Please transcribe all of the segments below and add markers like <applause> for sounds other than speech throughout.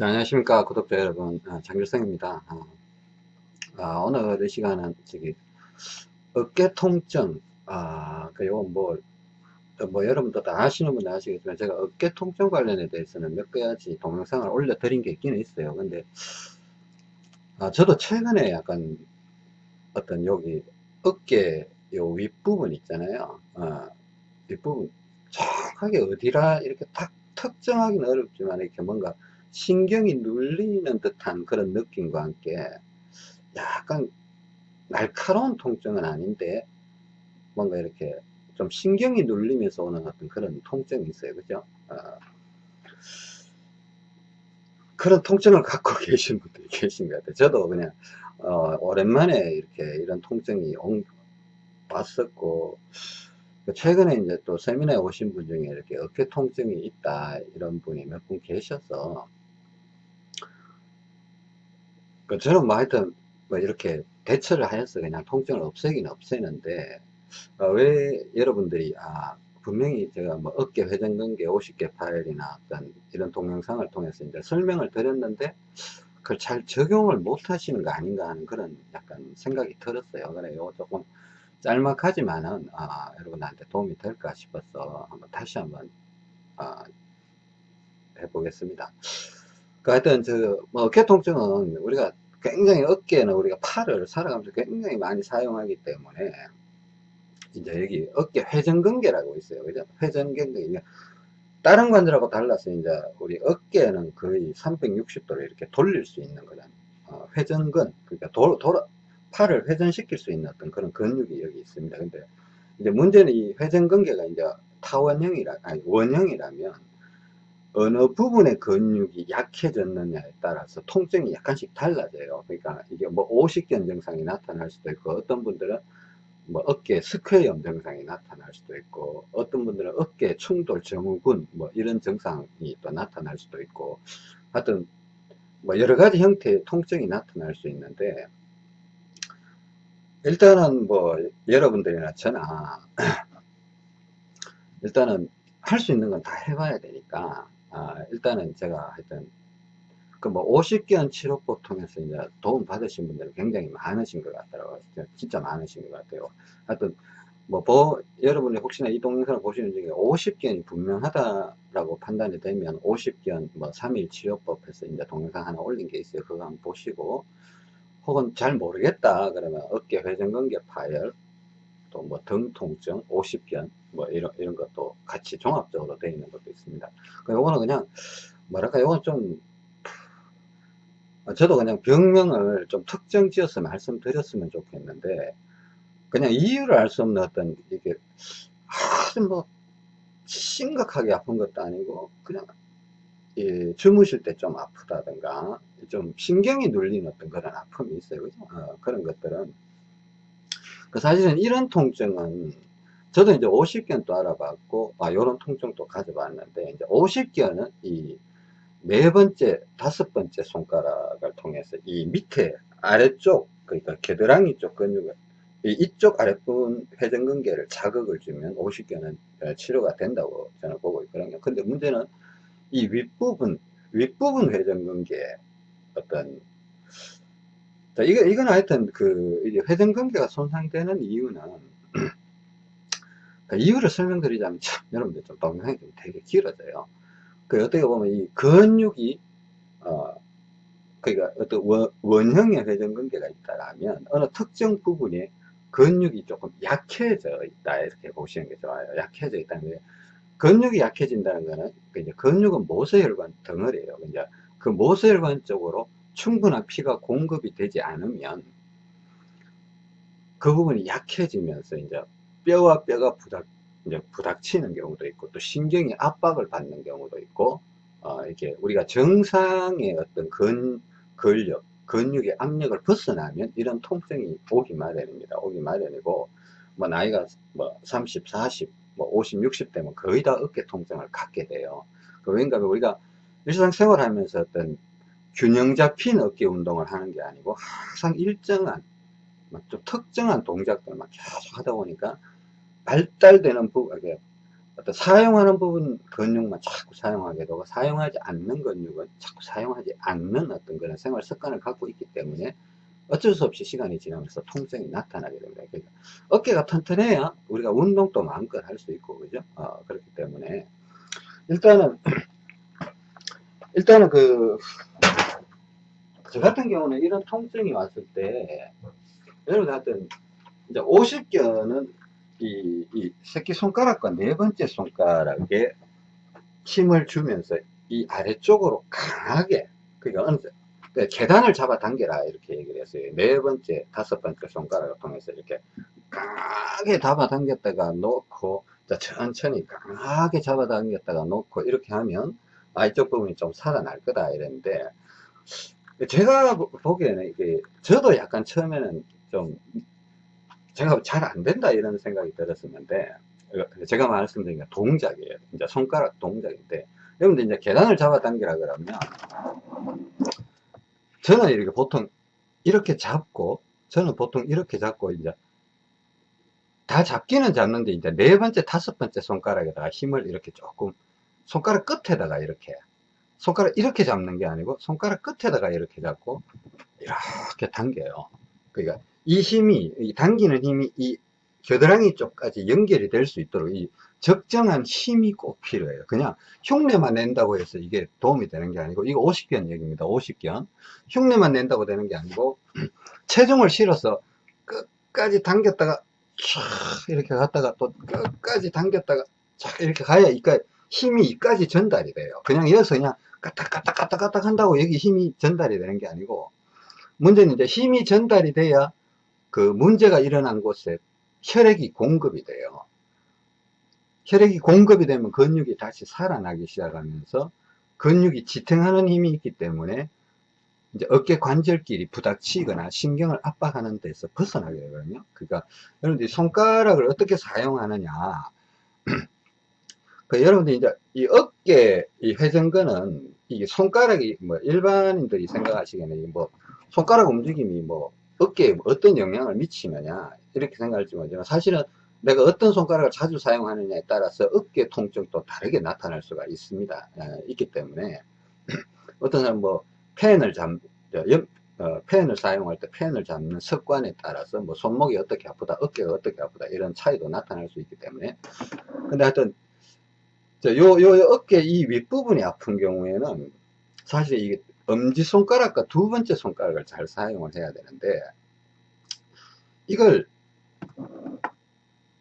자, 안녕하십니까 구독자 여러분. 아, 장길성입니다. 아, 아, 오늘 이 시간은 저기 어깨 통증. 아, 그 요건 뭐, 뭐 여러분도 다 아시는 분들 아시겠지만 제가 어깨 통증 관련에 대해서는 몇 가지 동영상을 올려 드린 게 있기는 있어요. 근데 아, 저도 최근에 약간 어떤 여기 어깨 요 윗부분 있잖아요. 아, 윗부분 정확하게 어디라 이렇게 딱 특정하기는 어렵지만 이렇게 뭔가 신경이 눌리는 듯한 그런 느낌과 함께 약간 날카로운 통증은 아닌데 뭔가 이렇게 좀 신경이 눌리면서 오는 어떤 그런 통증이 있어요. 그죠? 어, 그런 통증을 갖고 <laughs> 계신 분들이 계신 것 같아요. 저도 그냥 어, 오랜만에 이렇게 이런 통증이 온, 왔었고 최근에 이제 또 세미나에 오신 분 중에 이렇게 어깨 통증이 있다 이런 분이 몇 분 계셔서 그 저는 뭐 하여튼 뭐 이렇게 대처를 하였어 그냥 통증을 없애긴 없애는데 어, 왜 여러분들이 아 분명히 제가 뭐 어깨 회전근개 50개 파일이나 어떤 이런 동영상을 통해서 이제 설명을 드렸는데 그걸 잘 적용을 못 하시는 거 아닌가 하는 그런 약간 생각이 들었어요. 그래 요. 조금 짤막하지만은 아, 여러분한테 도움이 될까 싶어서 한번 다시 한번 아, 해보겠습니다 그 하여튼 저뭐 어깨 통증은 우리가 굉장히 어깨는 우리가 팔을 살아가면서 굉장히 많이 사용하기 때문에 이제 여기 어깨 회전근개라고 있어요. 그죠? 회전근개. 다른 관절하고 달라서 이제 우리 어깨는 거의 360도로 이렇게 돌릴 수 있는 거잖아요. 어, 회전근. 그러니까 도, 돌아, 팔을 회전시킬 수 있는 어떤 그런 근육이 여기 있습니다. 근데 이제 문제는 이 회전근개가 이제 타원형이라, 아니, 원형이라면 어느 부분의 근육이 약해졌느냐에 따라서 통증이 약간씩 달라져요. 그러니까 이게 뭐 오십견 증상이 나타날 수도 있고 어떤 분들은 뭐 어깨 석회염 증상이 나타날 수도 있고 어떤 분들은 어깨 충돌 증후군 뭐 이런 증상이 또 나타날 수도 있고 하여튼 뭐 여러 가지 형태의 통증이 나타날 수 있는데 일단은 뭐 여러분들이나 저나 <clears throat> 일단은 할 수 있는 건 다 해봐야 되니까 아, 일단은 제가 하여튼 그뭐 50견 치료법 통해서 이제 도움 받으신 분들이 굉장히 많으신 것 같더라고요. 진짜 많으신 것 같아요. 하여튼 뭐, 뭐 여러분이 혹시나 이 동영상을 보시는 중에 50견이 분명하다라고 판단이 되면 50견 뭐 3일 치료법에서 이제 동영상 하나 올린 게 있어요. 그거 한번 보시고 혹은 잘 모르겠다 그러면 어깨 회전근개 파열 또 뭐 등 통증 50견 뭐 이런 이런 것도 같이 종합적으로 되어 있는 것도 있습니다. 요거는 그냥 뭐랄까 요건 좀 저도 그냥 병명을 좀 특정 지어서 말씀드렸으면 좋겠는데 그냥 이유를 알 수 없는 어떤 이게 아주 뭐 심각하게 아픈 것도 아니고 그냥 예, 주무실 때 좀 아프다든가 좀 신경이 눌린 어떤 그런 아픔이 있어요 그죠? 어, 그런 것들은 그 사실은 이런 통증은 저도 이제 50견 또 알아봤고, 아, 요런 통증도 가져봤는데, 이제 50견은 이 네 번째, 다섯 번째 손가락을 통해서 이 밑에 아래쪽, 그러니까 겨드랑이 쪽 근육을, 이쪽 아랫부분 회전근개를 자극을 주면 50견은 치료가 된다고 저는 보고 있거든요. 근데 문제는 이 윗부분, 윗부분 회전근개 어떤 자, 이거, 이건 하여튼 그, 회전근개가 손상되는 이유는 그 <clears throat> 이유를 설명드리자면 참 <laughs> 여러분들 좀 동영상이 좀 되게 길어져요. 그 어떻게 보면 이 근육이 어 그러니까 어떤 원, 원형의 회전근개가 있다라면 어느 특정 부분에 근육이 조금 약해져 있다 이렇게 보시는 게 좋아요. 약해져 있다는 게 근육이 약해진다는 거는 그 이제 근육은 모세혈관 덩어리예요. 이제 그 모세혈관 쪽으로 충분한 피가 공급이 되지 않으면 그 부분이 약해지면서 이제 뼈와 뼈가 부닥, 이제 부닥치는 경우도 있고, 또 신경이 압박을 받는 경우도 있고, 어, 이렇게 우리가 정상의 어떤 근, 근력, 근육의 압력을 벗어나면 이런 통증이 오기 마련입니다. 오기 마련이고, 뭐, 나이가 뭐 30, 40, 뭐 50, 60 되면 거의 다 어깨 통증을 갖게 돼요. 그 왠가 우리가 일상생활 하면서 어떤 균형 잡힌 어깨 운동을 하는 게 아니고 항상 일정한 좀 특정한 동작들만 계속 하다 보니까 발달되는 부, 어떤 사용하는 부분 근육만 자꾸 사용하게 되고 사용하지 않는 근육은 자꾸 사용하지 않는 어떤 그런 생활 습관을 갖고 있기 때문에 어쩔 수 없이 시간이 지나면서 통증이 나타나게 됩니다. 그러니까 어깨가 튼튼해야 우리가 운동도 마음껏 할 수 있고 그죠? 어, 그렇기 때문에 일단은 <clears throat> 일단은 그 저 같은 경우는 이런 통증이 왔을 때 여러분 하여튼 이제 50견은 이, 이 새끼 손가락과 네 번째 손가락에 힘을 주면서 이 아래쪽으로 강하게 그러니까 그러니까 계단을 잡아당겨라 이렇게 얘기를 했어요. 네 번째, 다섯 번째 손가락을 통해서 이렇게 강하게 잡아당겼다가 놓고 천천히 강하게 잡아당겼다가 놓고 이렇게 하면 아 이쪽 부분이 좀 살아날 거다 이랬는데 제가 보기에는 이게 저도 약간 처음에는 좀 제가 잘 안 된다 이런 생각이 들었었는데 제가 말씀드린 게 동작이에요. 이제 손가락 동작인데 여러분들 이제 계단을 잡아당기라 그러면 저는 이렇게 보통 이렇게 잡고 저는 보통 이렇게 잡고 이제 다 잡기는 잡는데 이제 네 번째 다섯 번째 손가락에다가 힘을 이렇게 조금 손가락 끝에다가 이렇게 손가락 이렇게 잡는 게 아니고 손가락 끝에다가 이렇게 잡고 이렇게 당겨요. 그러니까 이 힘이 이 당기는 힘이 이 겨드랑이 쪽까지 연결이 될 수 있도록 이 적정한 힘이 꼭 필요해요. 그냥 흉내만 nen다고 해서 이게 도움이 되는 게 아니고 이거 50견 얘기입니다. 50견 흉내만 낸다고 되는 게 아니고 <clears throat> 체중을 실어서 끝까지 당겼다가 촥 이렇게 갔다가 또 끝까지 당겼다가 촥 이렇게 가야 이까 힘이 이까지 전달이 돼요. 그냥 여기서 그냥 까딱까딱까딱까딱 한다고 여기 힘이 전달이 되는 게 아니고 문제는 이제 힘이 전달이 돼야 그 문제가 일어난 곳에 혈액이 공급이 돼요. 혈액이 공급이 되면 근육이 다시 살아나기 시작하면서 근육이 지탱하는 힘이 있기 때문에 이제 어깨 관절끼리 부닥치거나 신경을 압박하는 데서 벗어나게 되거든요. 그러니까 여러분들이 손가락을 어떻게 사용하느냐 <clears throat> 그 여러분들 이제 이 어깨 이 회전근은 이게 손가락이 뭐 일반인들이 생각하시기에는 뭐 손가락 움직임이 뭐 어깨에 어떤 영향을 미치느냐 이렇게 생각할지 모르지만 사실은 내가 어떤 손가락을 자주 사용하느냐에 따라서 어깨 통증도 다르게 나타날 수가 있습니다. 에, 있기 때문에 <clears throat> 어떤 사람 뭐 펜을 잡 어, 펜을 사용할 때 펜을 잡는 습관에 따라서 뭐 손목이 어떻게 아프다 어깨가 어떻게 아프다 이런 차이도 나타날 수 있기 때문에 근데 하여튼 요, 요, 어깨 이 윗부분이 아픈 경우에는 사실 이게 엄지손가락과 두 번째 손가락을 잘 사용을 해야 되는데 이걸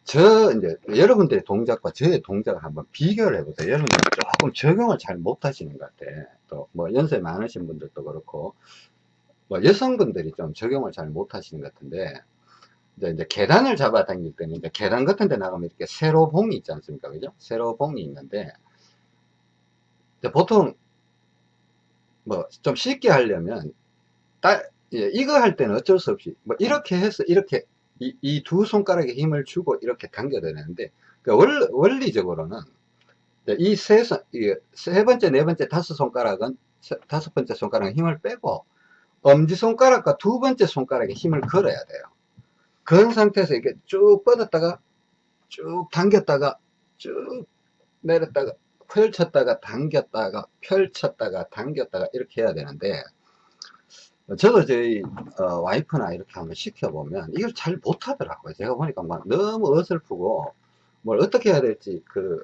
저 이제 여러분들의 동작과 저의 동작을 한번 비교를 해보세요. 여러분들 조금 적용을 잘 못하시는 것 같아. 또 뭐 연세 많으신 분들도 그렇고 뭐 여성분들이 좀 적용을 잘 못하시는 것 같은데 이제, 이제 계단을 잡아 당길 때는 이제 계단 같은 데 나가면 이렇게 세로봉이 있지 않습니까? 그죠? 세로봉이 있는데 보통 뭐 좀 쉽게 하려면 따, 예, 이거 할 때는 어쩔 수 없이 뭐 이렇게 해서 이렇게 이 두 손가락에 힘을 주고 이렇게 당겨야 되는데 그러니까 원, 리적으로는 이 세, 세 번째, 네 번째, 다섯 손가락은 다섯 번째 손가락은 힘을 빼고 엄지손가락과 두 번째 손가락에 힘을 걸어야 돼요. 그런 상태에서 이렇게 쭉 뻗었다가 쭉 당겼다가 쭉 내렸다가 펼쳤다가 당겼다가 펼쳤다가 당겼다가 이렇게 해야 되는데 저도 저희 어, 와이프나 이렇게 한번 시켜보면 이걸 잘 못하더라고요. 제가 보니까 막 너무 어설프고 뭘 어떻게 해야 될지 그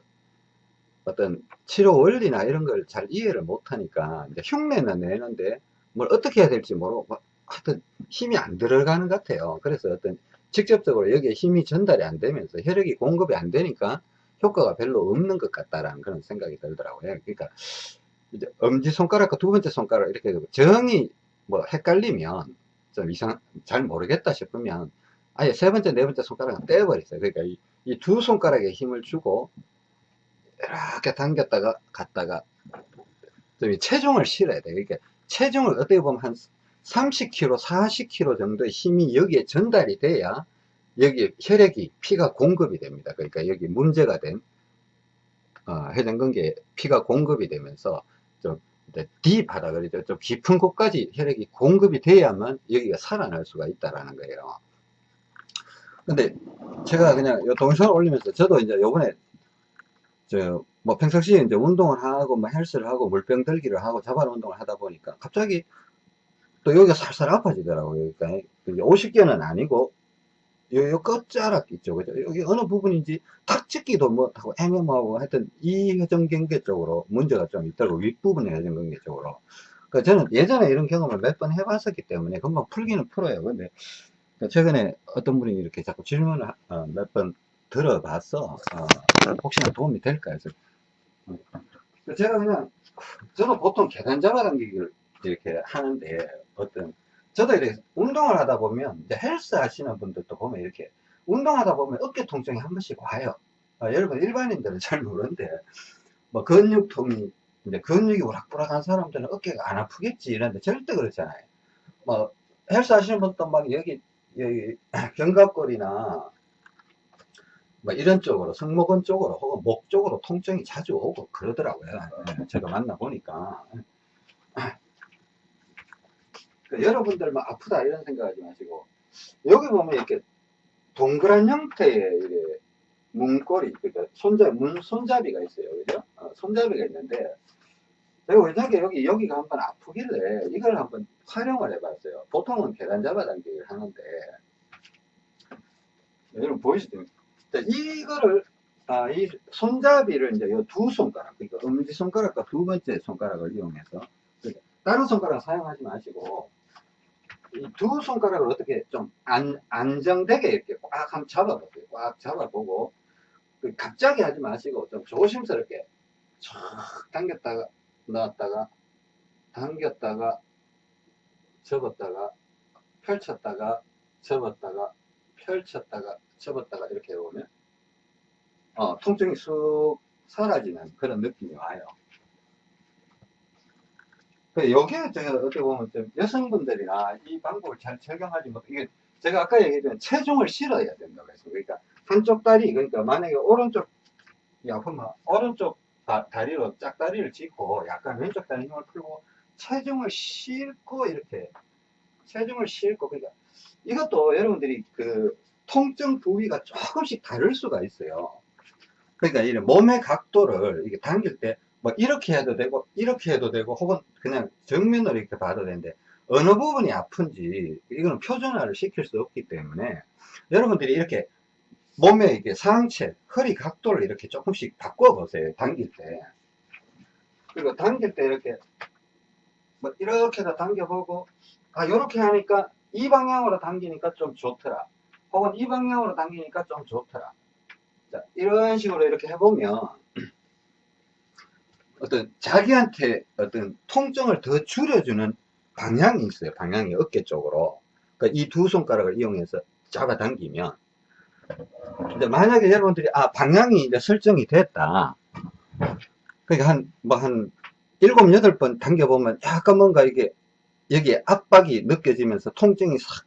어떤 치료 원리나 이런 걸 잘 이해를 못하니까 이제 흉내는 내는데 뭘 어떻게 해야 될지 모르고 하여튼 힘이 안 들어가는 것 같아요. 그래서 어떤 직접적으로 여기에 힘이 전달이 안 되면서 혈액이 공급이 안 되니까 효과가 별로 없는 것 같다라는 그런 생각이 들더라고요. 그러니까 이제 엄지 손가락과 두 번째 손가락 이렇게 정이 뭐 헷갈리면 좀 이상 잘 모르겠다 싶으면 아예 세 번째 네 번째 손가락은 떼버리세요. 그러니까 이두 손가락에 힘을 주고 이렇게 당겼다가 갔다가 좀 체중을 실어야 돼요. 그러니까 체중을 어떻게 보면 한 30kg, 40kg 정도의 힘이 여기에 전달이 돼야 여기 혈액이 피가 공급이 됩니다. 그러니까 여기 문제가 된 어, 회전근개에 피가 공급이 되면서 좀 딥하다 그러죠. 좀 깊은 곳까지 혈액이 공급이 돼야만 여기가 살아날 수가 있다라는 거예요. 근데 제가 그냥 요 동영상을 올리면서 저도 이제 요번에 저, 뭐 평상시에 이제 운동을 하고, 뭐 헬스를 하고, 물병 들기를 하고, 자발 운동을 하다 보니까 갑자기 또 여기가 살살 아파지더라고요. 그러니까 50개는 아니고, 요, 요 끝자락 있죠. 그죠? 여기 어느 부분인지 탁 찍기도 못하고 애매모하고 하여튼 이 회전경계 쪽으로 문제가 좀 있더라고. 윗부분의 회전경계 쪽으로. 그 저는 예전에 이런 경험을 몇 번 해봤었기 때문에 금방 풀기는 풀어요. 근데 그 최근에 어떤 분이 이렇게 자꾸 질문을 어, 몇번 들어봤어. 어, 혹시나 도움이 될까 해서. 어. 제가 그냥, 저는 보통 계단 잡아당기기를 이렇게 하는데, 어떤, 저도 이렇게 운동을 하다 보면, 이제 헬스 하시는 분들도 보면 이렇게, 운동하다 보면 어깨 통증이 한 번씩 와요. 아, 여러분, 일반인들은 잘 모르는데, 뭐, 근육통이, 이제 근육이 우락부락한 사람들은 어깨가 안 아프겠지 이런데 절대 그렇잖아요. 뭐, 헬스 하시는 분도 막 여기, 여기, <clears throat> 견갑골이나, 뭐 이런 쪽으로 승모근 쪽으로 혹은 목 쪽으로 통증이 자주 오고 그러더라고요 네, 제가 만나 보니까 그러니까 여러분들 막 아프다 이런 생각하지 마시고 여기 보면 이렇게 동그란 형태의 이게 문고리 그러니까 손잡이 문 손잡이가 있어요. 그죠? 어, 손잡이가 있는데 제가 왜냐하게 여기 여기가 한번 아프길래 이걸 한번 활용을 해봤어요. 보통은 계단 잡아당기기를 하는데 여러분 보이시죠? 이거를 아, 이 손잡이를 이제 두 손가락, 그러니까 엄지 손가락과 두 번째 손가락을 이용해서 그러니까 다른 손가락 사용하지 마시고 이 두 손가락을 어떻게 좀 안, 안정되게 이렇게 꽉 한번 잡아보세요. 꽉 잡아보고 그 갑자기 하지 마시고 좀 조심스럽게 촥 당겼다가 넣었다가 당겼다가 접었다가 펼쳤다가 접었다가 펼쳤다가 접었다가 이렇게 해보면 어, 통증이 쑥 사라지는 그런 느낌이 와요. 그 여기에 제가 어떻게 보면 좀 여성분들이나 이 방법을 잘 적용하지 못, 이게 제가 아까 얘기했던 체중을 실어야 된다고 했어요. 그러니까 한쪽 다리, 그러니까 만약에 오른쪽, 아프면 오른쪽 다, 리로 짝다리를 짚고 약간 왼쪽 다리 힘을 풀고 체중을 싣고 이렇게 체중을 싣고 그러니까 이것도 여러분들이 그 통증 부위가 조금씩 다를 수가 있어요. 그러니까 이 몸의 각도를 이게 당길 때 뭐 이렇게 해도 되고 이렇게 해도 되고 혹은 그냥 정면으로 이렇게 봐도 되는데 어느 부분이 아픈지 이거는 표준화를 시킬 수 없기 때문에 여러분들이 이렇게 몸의 이게 상체, 허리 각도를 이렇게 조금씩 바꿔 보세요. 당길 때. 그리고 당길 때 이렇게 뭐 이렇게도 당겨보고 아 이렇게 하니까 이 방향으로 당기니까 좀 좋더라. 혹은 이 방향으로 당기니까 좀 좋더라. 자, 이런 식으로 이렇게 해보면 어떤 자기한테 어떤 통증을 더 줄여주는 방향이 있어요. 방향이 어깨 쪽으로. 그러니까 이 두 손가락을 이용해서 잡아당기면 근데 만약에 여러분들이 아 방향이 이제 설정이 됐다. 그러니까 한 뭐한 일곱 여덟 번 당겨보면 약간 뭔가 이게 여기에 압박이 느껴지면서 통증이 싹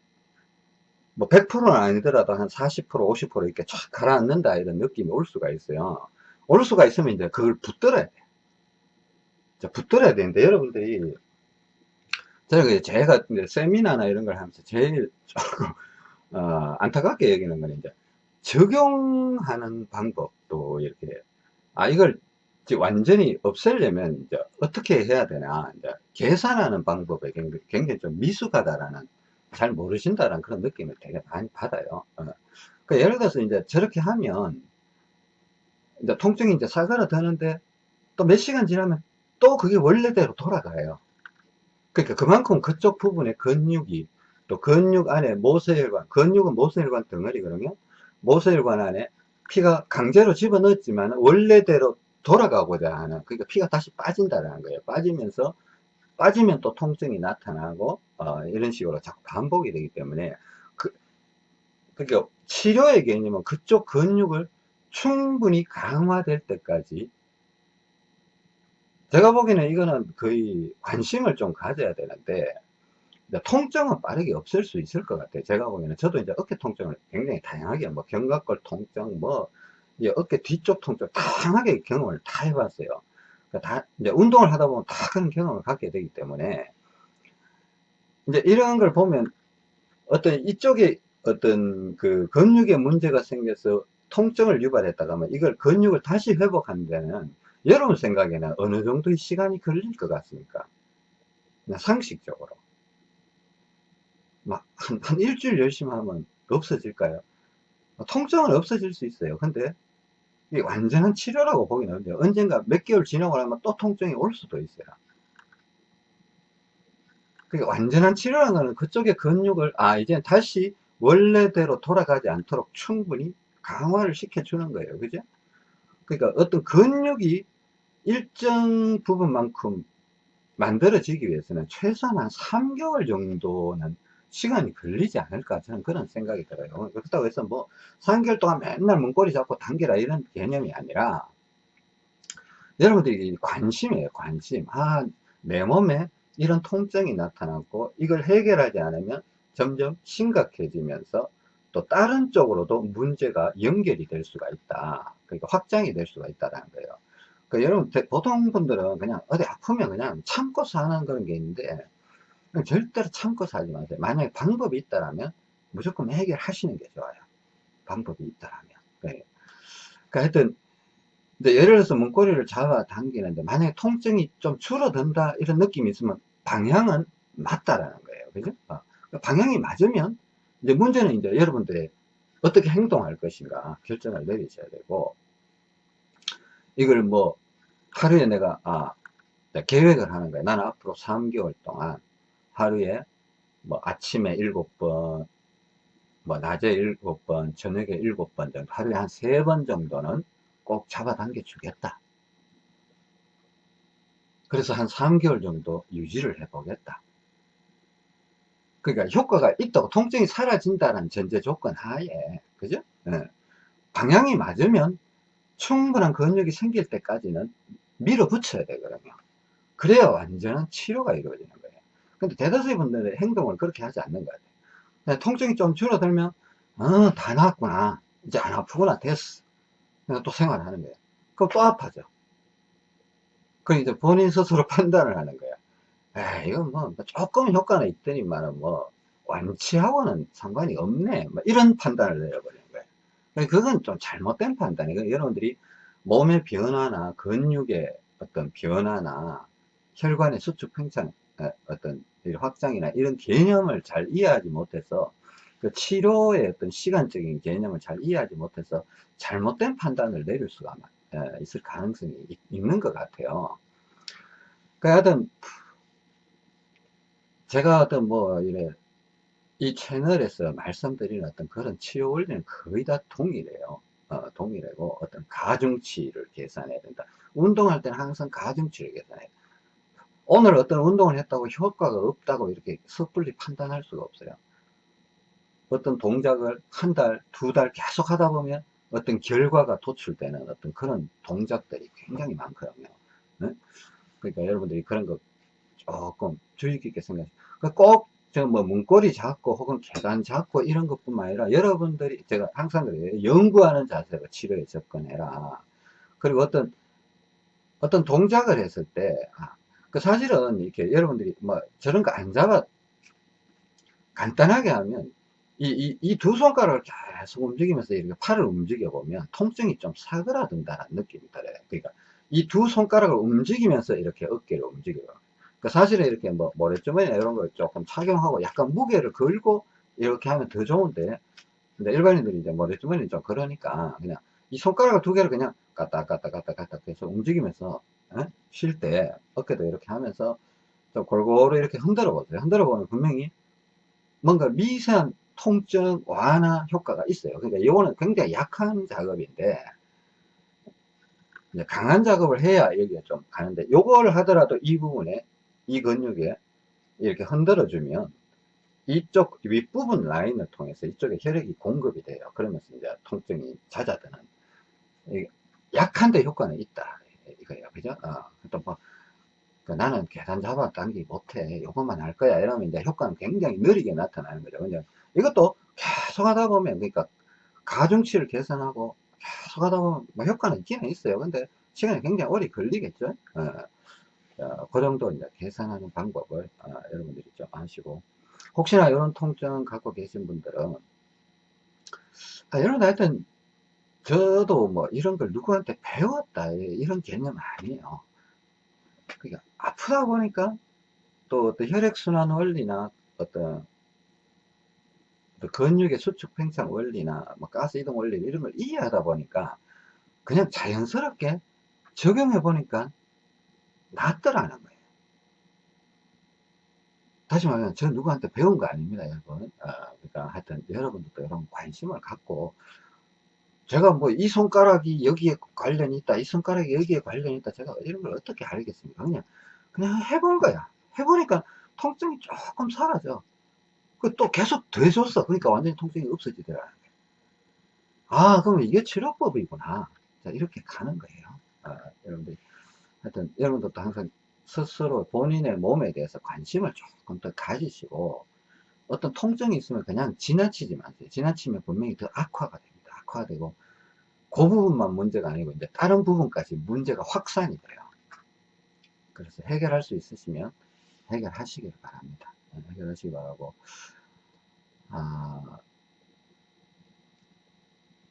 뭐 100%는 아니더라도 한 40% 50% 이렇게 쫙 가라앉는다 이런 느낌이 올 수가 있어요 올 수가 있으면 이제 그걸 붙들어야 돼 자, 붙들어야 되는데 여러분들이 제가 제가 세미나나 이런 걸 하면서 제일 조금 어, 안타깝게 여기는 건 이제 적용하는 방법도 이렇게 아 이걸 완전히 없애려면 이제 어떻게 해야 되나 이제 계산하는 방법에 굉장히, 굉장히 좀 미숙하다라는 잘 모르신다는 그런 느낌을 되게 많이 받아요. 어. 그 예를 들어서 이제 저렇게 하면 이제 통증이 이제 사그라드는데 또 몇 시간 지나면 또 그게 원래대로 돌아가요. 그러니까 그만큼 그쪽 부분에 근육이 또 근육 안에 모세혈관, 근육은 모세혈관 덩어리거든요. 모세혈관 안에 피가 강제로 집어넣었지만 원래대로 돌아가고자 하는 그러니까 피가 다시 빠진다는 거예요. 빠지면서 빠지면 또 통증이 나타나고 어, 이런 식으로 자꾸 반복이 되기 때문에 그, 그러니까 치료의 개념은 그쪽 근육을 충분히 강화될 때까지 제가 보기에는 이거는 거의 관심을 좀 가져야 되는데 통증은 빠르게 없을 수 있을 것 같아요. 제가 보기에는 저도 이제 어깨 통증을 굉장히 다양하게 뭐 견갑골 통증 뭐 어깨 뒤쪽 통증 다양하게 경험을 다 해봤어요. 그러니까 다 이제 운동을 하다 보면 다 그런 경험을 갖게 되기 때문에 이제 이런 걸 보면 어떤 이쪽에 어떤 그 근육에 문제가 생겨서 통증을 유발했다가 하면 이걸 근육을 다시 회복하는 데는 여러분 생각에는 어느 정도의 시간이 걸릴 것 같습니까? 상식적으로. 막, 한, 한 일주일 열심히 하면 없어질까요? 통증은 없어질 수 있어요. 근데, 이게 완전한 치료라고 보기는 어려운데, 언젠가 몇 개월 지나고 나면 또 통증이 올 수도 있어요. 그게 완전한 치료라는 거는 그쪽의 근육을, 아, 이제 다시 원래대로 돌아가지 않도록 충분히 강화를 시켜주는 거예요. 그죠? 그러니까 어떤 근육이 일정 부분만큼 만들어지기 위해서는 최소한 한 3개월 정도는 시간이 걸리지 않을까 저는 그런 생각이 들어요. 그렇다고 해서 뭐 3개월 동안 맨날 문고리 잡고 당겨라 이런 개념이 아니라 여러분들이 관심이에요 관심. 아 내 몸에 이런 통증이 나타났고 이걸 해결하지 않으면 점점 심각해지면서 또 다른 쪽으로도 문제가 연결이 될 수가 있다. 그러니까 확장이 될 수가 있다는 거예요. 그 여러분 보통 분들은 그냥 어디 아프면 그냥 참고 사는 그런 게 있는데 절대로 참고 살지 마세요. 만약에 방법이 있다면 무조건 해결하시는 게 좋아요. 방법이 있다면. 네. 그러니까 하여튼 이제 예를 들어서 문고리를 잡아 당기는데 만약에 통증이 좀 줄어든다 이런 느낌이 있으면 방향은 맞다라는 거예요. 그죠? 어. 그러니까 방향이 맞으면 이제 문제는 이제 여러분들이 어떻게 행동할 것인가 결정을 내리셔야 되고 이걸 뭐 하루에 내가 아 계획을 하는 거야. 나는 앞으로 3개월 동안 하루에 뭐 아침에 7번 뭐 낮에 7번 저녁에 7번 정도 하루에 한 3번 정도는 꼭 잡아당겨 주겠다. 그래서 한 3개월 정도 유지를 해 보겠다 그러니까 효과가 있다고 통증이 사라진다는 전제 조건 하에 그죠? 네. 방향이 맞으면 충분한 근육이 생길 때까지는 밀어붙여야 되거든요. 그래야 완전한 치료가 이루어지는 거예요. 근데 대다수의 분들의 행동을 그렇게 하지 않는 거예요. 통증이 좀 줄어들면, 어, 다 나았구나. 이제 안 아프구나. 됐어. 또 생활하는 거예요. 그럼 또 아파져. 그럼 이제 본인 스스로 <laughs> 판단을 하는 거예요. 에 이건 뭐, 조금 효과는 있더니만은 뭐, 완치하고는 상관이 없네. 뭐 이런 판단을 내려버려요. 그건 좀 잘못된 판단이에요. 여러분들이 몸의 변화나 근육의 어떤 변화나 혈관의 수축 팽창, 어떤 확장이나 이런 개념을 잘 이해하지 못해서 그 치료의 어떤 시간적인 개념을 잘 이해하지 못해서 잘못된 판단을 내릴 수가 있을 가능성이 있는 것 같아요. 그 하여튼 제가 어떤 뭐 이래 이 채널에서 말씀드리는 어떤 그런 치료 원리는 거의 다 동일해요. 어, 동일하고 어떤 가중치를 계산해야 된다. 운동할 때는 항상 가중치를 계산해야 돼. 오늘 어떤 운동을 했다고 효과가 없다고 이렇게 섣불리 판단할 수가 없어요. 어떤 동작을 한 달, 두 달 계속 하다 보면 어떤 결과가 도출되는 어떤 그런 동작들이 굉장히 많거든요. 네? 그러니까 여러분들이 그런 거 조금 주의 깊게 생각하세요. 그러니까 꼭뭐 문고리 잡고 혹은 계단 잡고 이런 것뿐만 아니라 여러분들이 제가 항상 그래요. 연구하는 자세로 치료에 접근해라. 그리고 어떤 어떤 동작을 했을 때, 아, 그 사실은 이렇게 여러분들이 뭐 저런 거 안 잡아 간단하게 하면 이이두 손가락을 계속 움직이면서 이렇게 팔을 움직여 보면 통증이 좀 사그라든다는 느낌이 들어요. 그러니까 이 두 손가락을 움직이면서 이렇게 어깨를 움직여요. 그 사실은 이렇게 뭐 모래주머니나 이런 걸 조금 착용하고 약간 무게를 걸고 이렇게 하면 더 좋은데 근데 일반인들이 이제 모래주머니 좀 그러니까 그냥 이 손가락 두 개를 그냥 갖다 계속 움직이면서 예? 쉴때 어깨도 이렇게 하면서 좀 골고루 이렇게 흔들어 보세요 흔들어 보면 분명히 뭔가 미세한 통증 완화 효과가 있어요 그러니까 이거는 굉장히 약한 작업인데 강한 작업을 해야 여기가 좀 가는데 요걸 하더라도 이 부분에 이 근육에 이렇게 흔들어 주면 이쪽 윗부분 라인을 통해서 이쪽에 혈액이 공급이 돼요. 그러면서 이제 통증이 잦아드는 약한데 효과는 있다. 이거예요. 그죠? 어, 또뭐 그 나는 계산 잡아 당기 못해. 요것만 할 거야. 이러면 이제 효과는 굉장히 느리게 나타나는 거죠. 근데 이것도 계속 하다 보면 그러니까 가중치를 계산하고 계속 하다 보면 뭐 효과는 있기는 있어요. 근데 시간이 굉장히 오래 걸리겠죠? 어. 어, 그 정도 이제 계산하는 방법을 어, 여러분들이 좀 아시고 혹시나 이런 통증 갖고 계신 분들은 아, 여러분 하여튼 저도 뭐 이런 걸 누구한테 배웠다 이런 개념 아니에요. 그러니까 아프다 보니까 또 어떤 혈액순환 원리나 어떤 또 근육의 수축 팽창 원리나 뭐 가스 이동 원리 이런 걸 이해하다 보니까 그냥 자연스럽게 적용해 보니까 낫더라는 거예요. 다시 말하면 저 누구한테 배운 거 아닙니다, 여러분. 어, 그러니까 하여튼 여러분들도 이런 관심을 갖고 제가 뭐 이 손가락이 여기에 관련이 있다, 이 손가락이 여기에 관련이 있다, 제가 이런 걸 어떻게 알겠습니까? 그냥 그냥 해본 거야. 해보니까 통증이 조금 사라져. 그 또 계속 돼줬어. 그러니까 완전히 통증이 없어지더라는 거예요. 아, 그러면 이게 치료법이구나. 자, 이렇게 가는 거예요. 아, 여러분들 하여튼 여러분들도 항상 스스로 본인의 몸에 대해서 관심을 조금 더 가지시고 어떤 통증이 있으면 그냥 지나치지 마세요. 지나치면 분명히 더 악화가 됩니다. 악화되고 그 부분만 문제가 아니고 이제 다른 부분까지 문제가 확산이 돼요. 그래서 해결할 수 있으시면 해결하시길 바랍니다. 네, 해결하시기 바라고 아,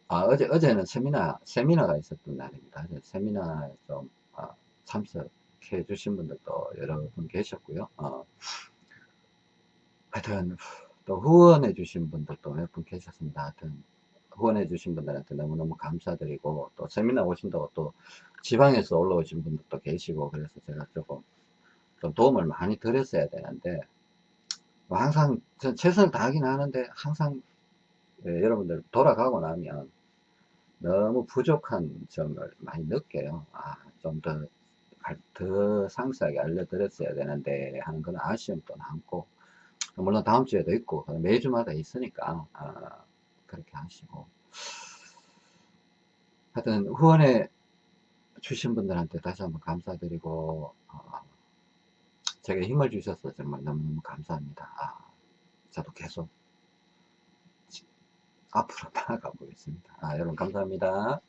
아, 어제 어제는 세미나 세미나가 있었던 날입니다. 어제 세미나에 좀 아, 참석해 주신 분들도 여러 분 계셨고요. 어, 하여튼 또 후원해 주신 분들도 몇 분 계셨습니다. 하여튼 후원해 주신 분들한테 너무너무 감사드리고 또 세미나 오신다고 또 지방에서 올라오신 분들도 계시고 그래서 제가 조금 좀 도움을 많이 드렸어야 되는데 뭐 항상 전 최선을 다하긴 하는데 항상 예, 여러분들 돌아가고 나면 너무 부족한 점을 많이 느껴요. 아, 좀 더, 더 상세하게 알려드렸어야 되는데 하는 그런 아쉬움도 남고, 물론 다음 주에도 있고, 매주마다 있으니까, 아, 그렇게 하시고. 하여튼, 후원해 주신 분들한테 다시 한번 감사드리고, 어, 제가 힘을 주셔서 정말 너무너무 감사합니다. 아, 저도 계속 앞으로 <laughs> 나아가 보겠습니다. 아, 여러분 감사합니다.